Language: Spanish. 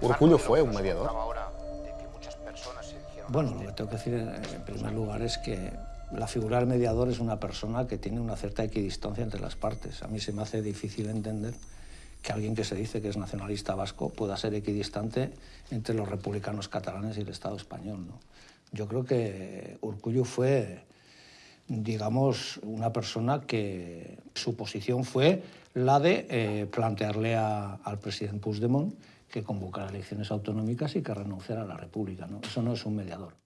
Urcullo fue un mediador. Bueno, lo que tengo que decir en primer lugar es que la figura del mediador es una persona que tiene una cierta equidistancia entre las partes. A mí se me hace difícil entender que alguien que se dice que es nacionalista vasco pueda ser equidistante entre los republicanos catalanes y el Estado español. ¿no? Yo creo que Urcullo fue, digamos, una persona que su posición fue la de eh, plantearle a, al presidente Puigdemont que convocara elecciones autonómicas y que renunciara a la República. ¿no? Eso no es un mediador.